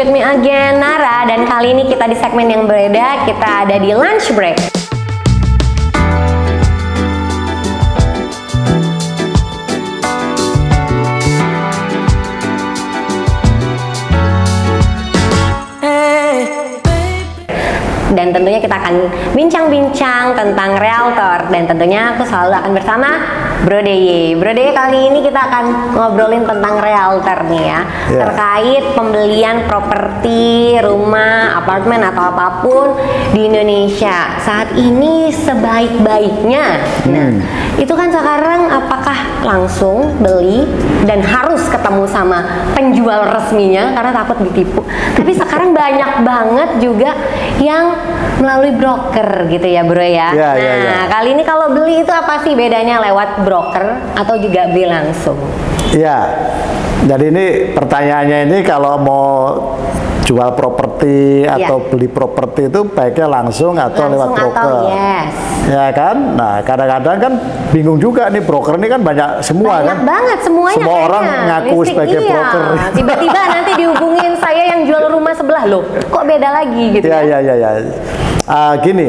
with me again, Nara. Dan kali ini kita di segmen yang berbeda, kita ada di lunch break. Dan tentunya kita akan bincang-bincang tentang realtor dan tentunya aku selalu akan bersama Bro Deye. Bro Deye kali ini kita akan ngobrolin tentang realtor nih ya Yeah. terkait pembelian properti, rumah, apartemen atau apa pun di Indonesia saat ini sebaik-baiknya. Nah, itu kan sekarang apakah langsung beli dan harus ketemu sama penjual resminya karena takut ditipu. Tapi sekarang banyak banget juga yang melalui broker gitu ya, Bro ya. Ya, nah, ya, ya. kali ini kalau beli itu apa sih bedanya lewat broker atau juga beli langsung? Iya. Jadi ini pertanyaannya ini kalau mau jual properti Iya. atau beli properti itu baiknya langsung atau lewat Langsung broker. atau yes. Ya kan? Nah, kadang-kadang kan bingung juga nih broker ini kan banyak semua Banyak kan. banget semuanya Semua kayaknya. orang ngaku Listing, sebagai iya. broker. Tiba-tiba nanti dihubungin saya yang jual rumah sebelah loh. Kok beda lagi gitu Ya, ya? ya, ya, ya. Ah, gini,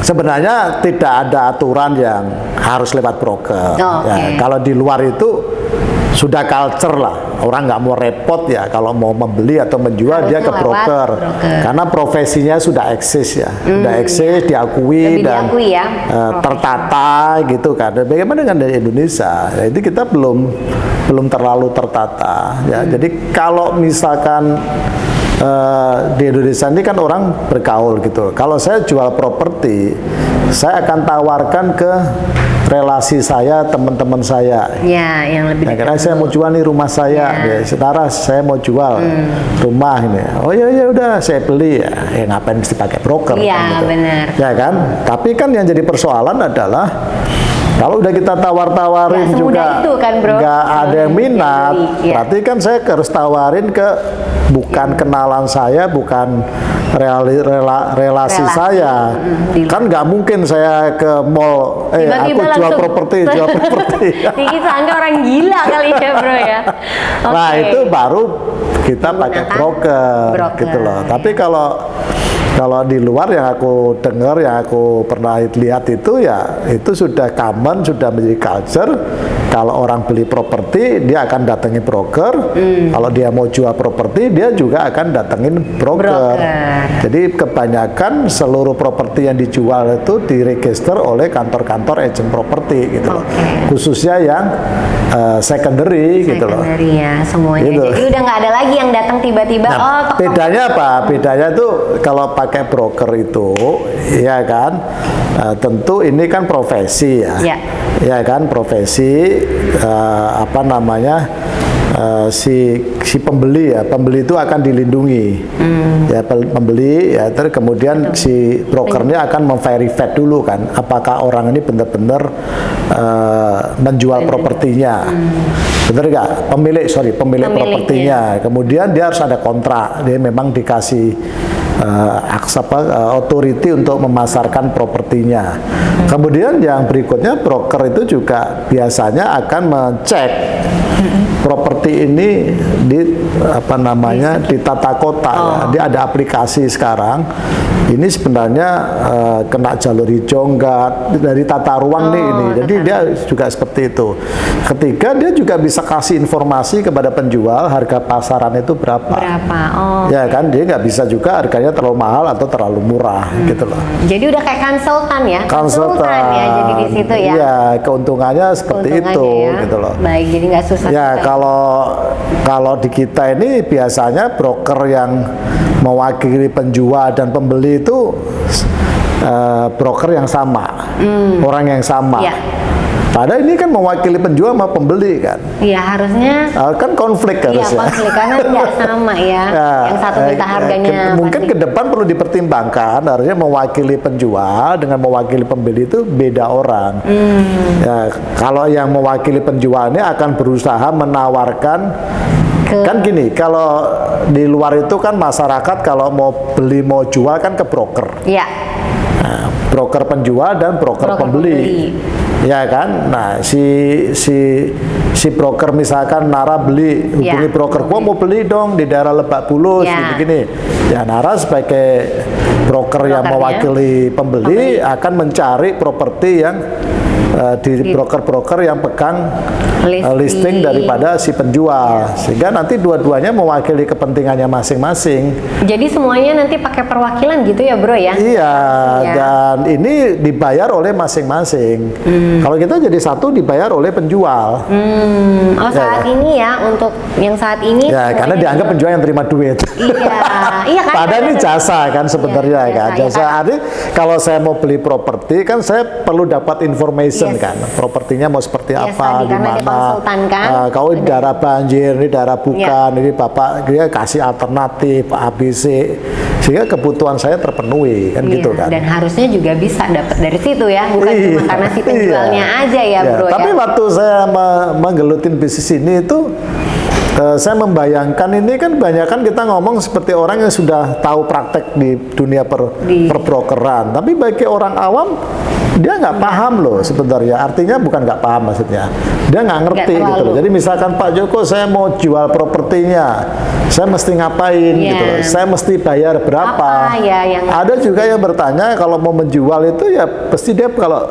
sebenarnya tidak ada aturan yang harus lewat broker. Oh, Ya, kalau di luar itu sudah culture lah. Orang nggak mau repot ya kalau mau membeli atau menjual dia ke broker. broker. Karena profesinya sudah eksis ya, sudah eksis, diakui Lebih dan diakui ya, profesi. tertata gitu kan. Dan bagaimana dengan di Indonesia? Jadi kita belum belum terlalu tertata ya. Hmm. Jadi kalau misalkan eh, di Indonesia ini kan orang bergaul gitu. Kalau saya jual properti, saya akan tawarkan ke relasi saya, teman-teman saya. Ya, yang lebih Ya, dekat karena saya mau jual nih rumah saya, Ya. ya. setara saya mau jual rumah ini. Oh iya iya udah saya beli ya. Ya ngapain mesti pakai broker? Iya, kan gitu. benar. Ya kan. Tapi kan yang jadi persoalan adalah kalau udah kita tawar-tawarin juga itu kan, Bro. nggak ada yang minat, Jadi, iya. berarti kan saya harus tawarin ke bukan kenalan saya, bukan reali- rela- relasi Relasi. saya. Mm, di- Kan nggak mungkin saya ke mall, eh Tiba-tiba aku jual properti, jual properti. Diki sangka orang gila kali ya bro ya. Nah Oke. itu baru kita pakai broker, broker. gitu loh. Tapi kalau kalau di luar yang aku dengar, yang aku pernah lihat itu ya itu sudah common, sudah menjadi culture. Kalau orang beli properti, dia akan datangi broker. Hmm. Kalau dia mau jual properti, dia juga akan datengin broker. Broker. Jadi kebanyakan seluruh properti yang dijual itu diregister oleh kantor-kantor agent properti gitu loh. Oke. Khususnya yang eh, secondary gitu loh. Secondary ya semuanya. Gitu. Jadi udah nggak ada lagi yang datang tiba-tiba. Nah, oh, bedanya apa? Bedanya tuh kalau pakai broker itu, ya kan, eh, tentu ini kan profesi ya, Ya. ya kan, profesi eh, apa namanya eh, si si pembeli ya, pembeli itu akan dilindungi, ya pel- pembeli ya, terus kemudian si brokernya akan memverify dulu kan, apakah orang ini benar-benar eh, menjual propertinya, benar nggak? Pemilik sorry, pemilik Pemiliknya. propertinya. Ya, kemudian dia harus ada kontrak. Dia memang dikasih eh, aks apa eh, authority untuk memasarkan propertinya. Kemudian yang berikutnya broker itu juga biasanya akan mengecek properti ini di apa namanya di tata kota ya. Dia ada aplikasi sekarang. Ini sebenarnya eh, kena jalur hijau enggak dari tata ruang nih ini. Jadi dia juga seperti itu. Ketiga dia juga bisa kasih informasi kepada penjual harga pasaran itu berapa. berapa? Oh. Ya kan dia nggak bisa juga harganya terlalu mahal atau terlalu murah gitu loh. Jadi udah kayak konsultan ya? Konsultan. ya jadi di situ ya. Iya, keuntungannya seperti Keuntungannya itu ya. gitu loh. Baik, jadi nggak susah. Ya kalau kalau di kita ini biasanya broker yang mewakili penjual dan pembeli itu eh, broker yang sama, orang yang sama. Hmm. Padahal ini kan mewakili penjual sama pembeli kan, Iya harusnya. Eh, kan konflik Iya harusnya. konflik karena nggak sama ya. Ya, yang satu minta eh, harganya. ke- mungkin ke depan perlu dipertimbangkan harusnya mewakili penjual dengan mewakili pembeli itu beda orang. Hmm. Ya, kalau yang mewakili penjual ini akan berusaha menawarkan Ke- kan gini, kalau di luar itu kan masyarakat kalau mau beli mau jual kan ke broker. Iya. Broker penjual dan broker, Broker pembeli. pembeli. ya kan? Nah, si si si broker misalkan Nara beli, hubungi Ya. broker, gua mau beli dong di daerah Lebak Bulus, Ya. gini-gini. Ya Nara sebagai broker yang Brokernya. mewakili pembeli akan mencari properti yang eh, di Di- broker-broker yang pegang eh, Listing. listing daripada si penjual, sehingga nanti dua-duanya mewakili kepentingannya masing-masing. Jadi semuanya nanti pakai perwakilan gitu ya bro ya? Iya, Ya. dan ini dibayar oleh masing-masing. Kalau kita jadi satu dibayar oleh penjual. Hmm, oh saat ya. ini ya untuk yang saat ini. Ya, karena dianggap juga- penjual yang terima duit. Iya, iya kan? Padahal ini jasa kan sebenarnya Iya, kan. jasa, Jasa ya kan? kalau saya mau beli properti kan saya perlu dapat information Yes. kan. Propertinya mau seperti Yes, apa, di mana. Ah, kau ini daerah banjir, ini daerah bukan, Iya. ini Bapak dia kasih alternatif ABC sehingga kebutuhan saya terpenuhi kan Iya, gitu kan. Dan harusnya juga bisa dapat dari situ ya, bukan cuma Iya, karena si penjualnya iya. aja ya, bro Tapi ya. waktu saya me- menggelutin bisnis ini itu eh, saya membayangkan ini kan banyak kan kita ngomong seperti orang yang sudah tahu praktek di dunia per, Di- perbrokeran. Tapi bagi orang awam dia nggak paham loh sebenarnya. Artinya bukan nggak paham maksudnya. Dia nggak ngerti Nggak gitu loh. Jadi misalkan Pak Joko saya mau jual propertinya, saya mesti ngapain Iya. gitu loh. Saya mesti bayar berapa? Apa ya yang Ada juga yang bertanya kalau mau menjual itu ya pasti dia kalau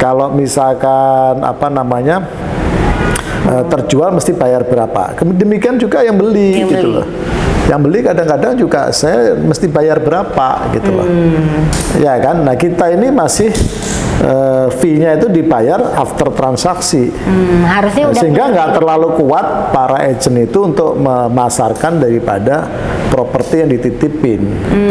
kalau misalkan apa namanya eh, terjual mesti bayar berapa. Demikian juga yang beli Yang gitu beli. loh. Yang beli kadang-kadang juga saya mesti bayar berapa gitu loh. Hmm. Ya kan. Nah, kita ini masih eh, fee-nya itu dibayar after transaksi. Hmm, harusnya udah Sehingga nggak terlalu kuat para agent itu untuk memasarkan daripada properti yang dititipin.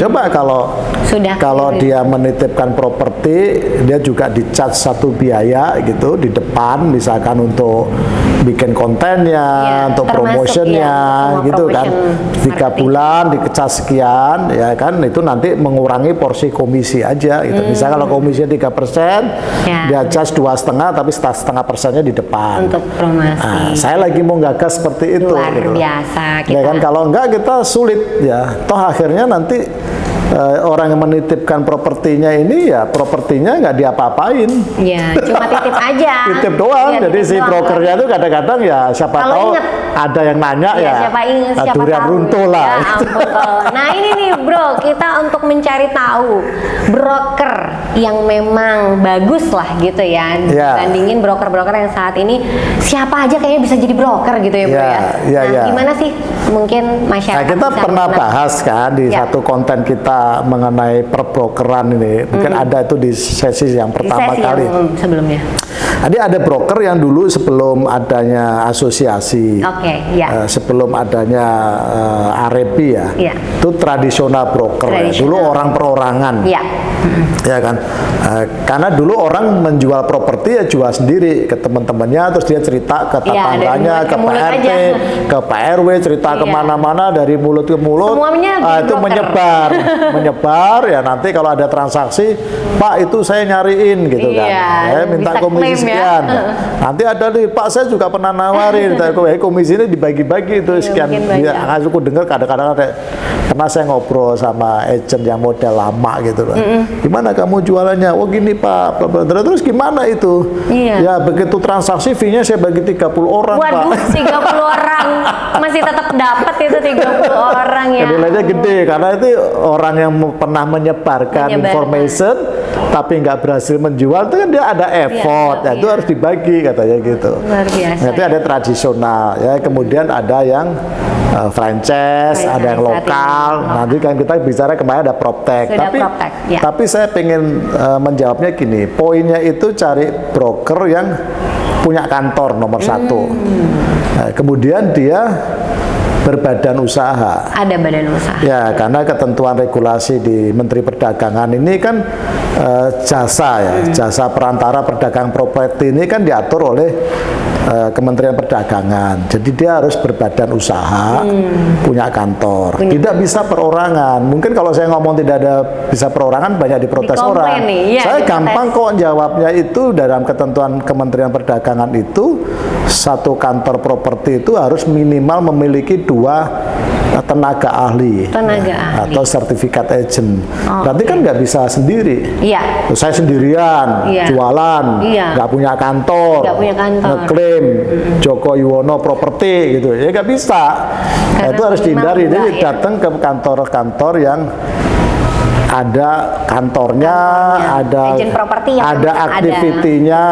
Coba kalau Hmm. Sudah kalau dia menitipkan properti, dia juga di-charge satu biaya gitu di depan, misalkan untuk bikin kontennya, Iya, untuk promotionnya, ya, gitu kan. Tiga bulan dikecas sekian, ya kan, itu nanti mengurangi porsi komisi aja. Gitu. Misalnya kalau komisinya tiga persen, Hmm. Ya. dia charge dua setengah, tapi setengah persennya di depan. untuk promosi. Nah, saya lagi mau gagas seperti itu. Luar gitu biasa Ya kita. kan kalau enggak kita sulit ya. Toh akhirnya nanti eh, orang yang menitipkan propertinya ini ya propertinya nggak diapa-apain. Ya, cuma titip aja. Titip doang. Iya, Jadi titip si brokernya itu kadang-kadang ya siapa Kalau tahu inget. Ada yang nanya Ya, ya. siapa ingat ah, siapa durian tahu. runtuh lah. Ya ampun kalau. Nah ini nih bro, kita untuk mencari tahu broker yang memang bagus lah gitu ya, Ya. dibandingin broker-broker yang saat ini siapa aja kayaknya bisa jadi broker gitu ya bro Ya, ya. ya, nah ya. gimana sih mungkin Nah, masyarakat kita bisa pernah mengenal- bahas kan di Ya. satu konten kita mengenai perbrokeran ini. Mungkin ada itu di sesi yang di pertama sesi kali. yang sebelumnya. Jadi ada broker yang dulu sebelum adanya asosiasi, Oke, ya. eh, sebelum adanya eh, Arebi ya, Iya. itu tradisional broker. ya. Tradisional. Dulu orang perorangan, Ya. ya kan. Eh, karena dulu orang menjual properti ya jual sendiri ke teman-temannya, terus dia cerita ke Iya, tetangganya, mulut ke PRT, aja. ke PRW, cerita Iya. ke mana-mana dari mulut ke mulut. Semuanya jadi itu broker. menyebar, menyebar ya nanti kalau ada transaksi, Pak itu saya nyariin gitu kan, Iya, saya minta bisa komisi ya. sekian. Nanti ada nih Pak saya juga pernah nawarin, tapi komisi ini dibagi-bagi itu Iya, sekian. Ya, aku dengar kadang-kadang ada pernah saya ngobrol sama agent yang model lama gitu loh. Gimana kamu jualannya? Oh gini Pak, bla, terus gimana itu? Iya. Ya begitu transaksi fee-nya saya bagi 30 orang Waduh, Pak. 30 orang masih tetap dapat itu 30 orang ya. Nilainya gede karena itu orang yang pernah menyebarkan Menyebarkan. information tapi nggak berhasil menjual itu kan dia ada effort, ya, itu iya. harus dibagi katanya gitu. Luar biasa. Nanti ada tradisional ya, kemudian ada yang uh, franchise, Franchise ada yang saat ini. lokal. Nanti kan kita bicara kemarin ada. Sudah tapi proptech, ya. tapi saya pengen uh, menjawabnya gini, poinnya itu cari broker yang punya kantor nomor satu. Hmm. Nah, kemudian dia berbadan usaha. Ada badan usaha. Ya, karena ketentuan regulasi di Menteri Perdagangan ini kan eh, jasa ya, jasa perantara perdagang properti ini kan diatur oleh eh, Kementerian Perdagangan. Jadi dia harus berbadan usaha, punya kantor. Punya tidak bisa perorangan. Mungkin kalau saya ngomong tidak ada bisa perorangan banyak diprotes Dikomplain orang. iya, saya diprotes. gampang kok jawabnya itu dalam ketentuan Kementerian Perdagangan itu satu kantor properti itu harus minimal memiliki dua eh, tenaga ahli Tenaga ya, ahli. atau sertifikat agent. Oh, Berarti kan nggak bisa sendiri. Iya. Saya sendirian, Iya. jualan, Iya. nggak punya kantor, Nggak punya kantor. ngeklaim Joko Yuwono properti gitu, ya nggak bisa. Nah, itu harus dihindari. Jadi ya. datang ke kantor-kantor yang ada kantornya, ada Agent properti yang ada ada. aktivitinya,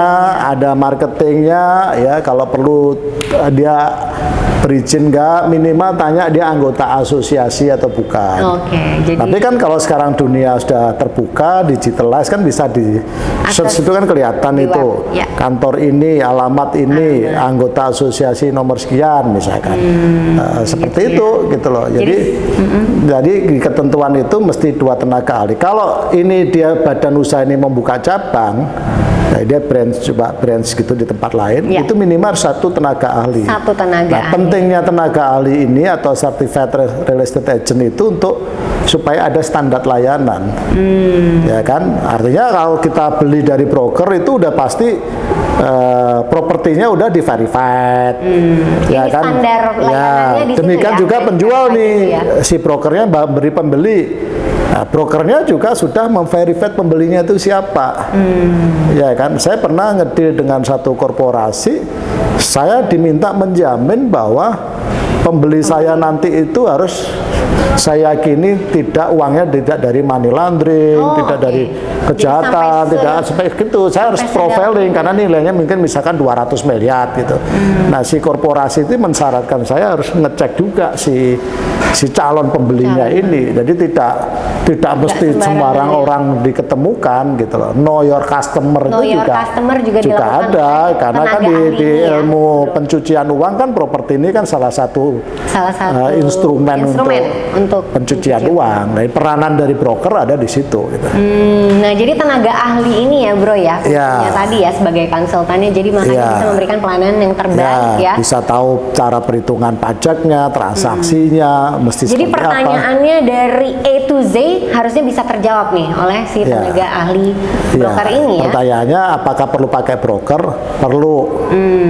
ada marketingnya, ya kalau perlu eh, dia berizin nggak minimal tanya dia anggota asosiasi atau bukan. Oke, jadi Tapi kan kalau sekarang dunia sudah terbuka, digitalized kan bisa di search itu kan kelihatan di itu web, ya. kantor ini, alamat ini, anggota asosiasi nomor sekian misalkan. Eh, seperti itu gitu loh. Jadi jadi di ketentuan itu mesti dua tenaga ahli. Kalau ini dia badan usaha ini membuka cabang, nah dia branch coba branch gitu di tempat lain, Ya. itu minimal satu tenaga ahli. satu tenaga Nah, ahli. pentingnya tenaga ahli ini atau certified re- real estate agent itu untuk supaya ada standar layanan. Hmm. Ya kan? Artinya kalau kita beli dari broker itu udah pasti eh, propertinya udah di verified. Ya Ini kan? standar layanannya Ya, di situ demikian ya, juga penjual verified nih itu ya. si brokernya beri pembeli. Nah, brokernya juga sudah memverified pembelinya itu siapa. Hmm. Ya kan, saya pernah ngedeal dengan satu korporasi, saya diminta menjamin bahwa pembeli saya nanti itu harus saya yakini tidak uangnya tidak dari money laundering, Oh, tidak oke. dari Jadi kejahatan, sampai se- tidak seperti itu. Saya harus profiling karena nilainya mungkin misalkan 200 miliar gitu. Hmm. Nah, si korporasi itu mensyaratkan saya harus ngecek juga si si calon pembelinya Calon. ini. Jadi tidak tidak mesti sembarang ya. orang diketemukan gitu loh. Know your customer Know itu your juga customer juga juga ada karena kan di, di ya, ilmu bro. pencucian uang kan properti ini kan salah satu salah satu uh, instrumen, instrumen untuk, untuk pencucian uang. Nah, peranan dari broker ada di situ gitu. Hmm, nah jadi tenaga ahli ini ya bro ya Ya. tadi ya sebagai konsultannya jadi makanya Ya. bisa memberikan pelayanan yang terbaik ya. bisa tahu cara perhitungan pajaknya, transaksinya, mesti Jadi seperti apa. pertanyaannya dari A to Z harusnya bisa terjawab nih oleh si Ya. tenaga ahli Iya, broker ini ya. Pertanyaannya apakah perlu pakai broker? Perlu.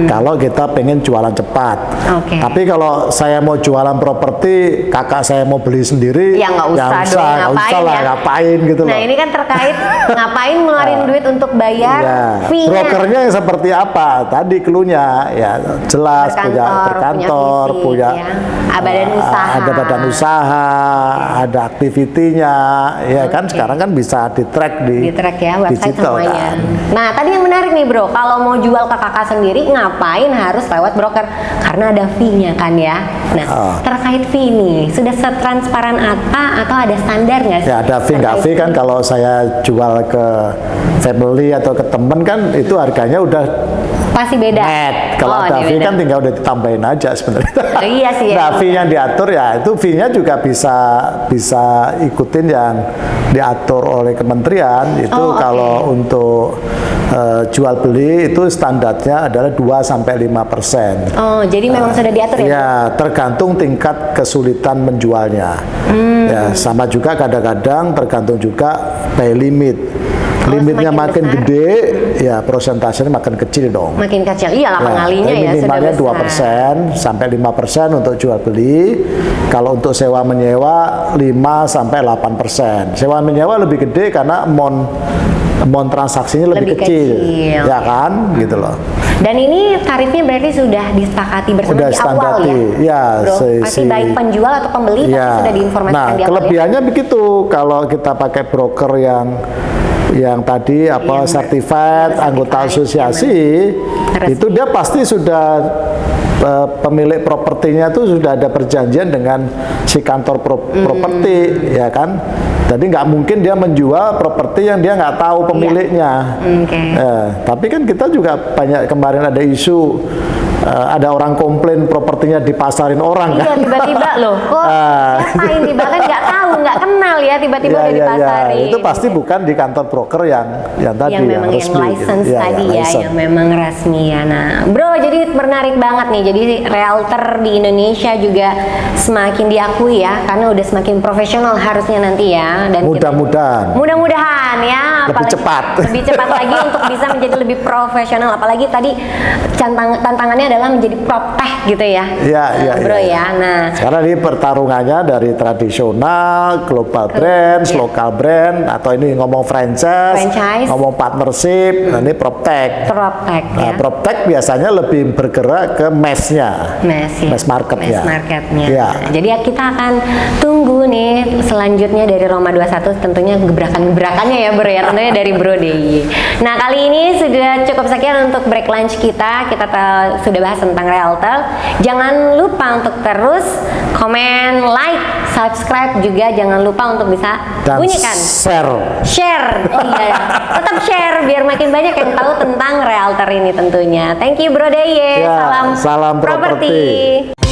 Kalau kita pengen jualan cepat. Hmm. Oke. Tapi kalau saya mau jualan properti, kakak saya mau beli sendiri, Ya nggak usah dong, nggak ngapain usah lah, ya. ngapain gitu Nah loh. ini kan terkait ngapain ngeluarin duit untuk bayar Ya, fee-nya. brokernya yang seperti apa? Tadi klunya ya jelas punya Berkantor, punya ya. Badan eh, usaha. ada badan usaha, ada aktivitinya, ya kan sekarang kan bisa di track di, di track ya website digital semuanya. kan. Nah tadi yang menarik nih bro, kalau mau jual ke kakak sendiri ngapain harus lewat broker? Karena ada fee-nya kan ya. Nah Oh. terkait fee nih, sudah setransparan apa atau ada standar nggak sih? Ya ada fee nggak fee kan kalau saya jual ke family atau ke temen kan itu harganya udah Pasti beda. net. Kalau Oh, ada fee kan tinggal udah ditambahin aja sebenarnya. Oh, iya sih, ya. Nah fee yang diatur ya itu fee-nya juga bisa bisa ikutin yang diatur oleh kementerian itu Oh, oke. kalau untuk eh, jual beli itu standarnya adalah 2 sampai 5 persen. Oh jadi memang sudah diatur ya? Ya, tergantung tingkat kesulitan menjualnya. Hmm. Ya, sama juga kadang-kadang tergantung juga pay limit. Limitnya makin besar. gede, ya prosentasenya makin kecil dong. Makin kecil, iya lah pengalinya ya sudah minimalnya. 2 persen sampai 5 persen untuk jual beli. Kalau untuk sewa menyewa 5 sampai 8 persen. Sewa menyewa lebih gede karena amount amount transaksinya lebih, Lebih kecil, kecil. ya kan, gitu loh. Dan ini tarifnya berarti sudah disepakati bersama Udah di awal ya? ya, Bro, si- pasti si- baik penjual atau pembeli Iya. pasti sudah diinformasikan Nah, di awal ya? kelebihannya begitu kalau kita pakai broker yang yang tadi apa Yang certified, anggota asosiasi resmi. itu dia pasti sudah eh, pemilik propertinya itu sudah ada perjanjian dengan si kantor pro- Hmm. properti ya kan jadi nggak mungkin dia menjual properti yang dia nggak tahu Iya. pemiliknya Oke. Eh, tapi kan kita juga banyak kemarin ada isu eh, ada orang komplain propertinya dipasarin orang Iya kan tiba-tiba loh, kok Ah. siapa ini bahkan nggak tahu, nggak kenal ya tiba-tiba Iya, udah iya. dipasarin. Itu pasti bukan di kantor broker yang yang tadi yang memang yang, resmi. gitu. license Iya, tadi ya, license. yang memang resmi ya. Nah, bro, jadi menarik banget nih. Jadi realtor di Indonesia juga semakin diakui ya, karena udah semakin profesional harusnya nanti ya. Dan Mudah-mudahan. Mudah-mudahan ya, Lebih cepat. lebih cepat lagi untuk bisa menjadi lebih profesional. Apalagi tadi cantang- tantangannya adalah menjadi proptech gitu ya, Iya, iya, bro iya. ya. Nah, Karena ini pertarungannya dari tradisional global brand, lokal brand, atau ini ngomong franchise, Franchise. ngomong partnership, nah ini proptech. Proptech Nah, ya. proptech biasanya lebih bergerak ke mass-nya. Mass ya. Mass market ya. Mass marketnya. Ya. Nah, jadi ya kita akan tunggu nih selanjutnya dari Roma 21 tentunya gebrakan-gebrakannya ya Bro ya tentunya dari Bro DIY. Nah kali ini sudah cukup sekian untuk break lunch kita. Kita sudah bahas tentang realtor. Jangan lupa untuk terus komen, like, subscribe juga jangan lupa untuk bisa Dan bunyikan. share. share. Oh iya. Tetap share biar makin banyak yang tahu tentang realtor ini tentunya. Thank you bro Deye. Ya, salam salam properti. properti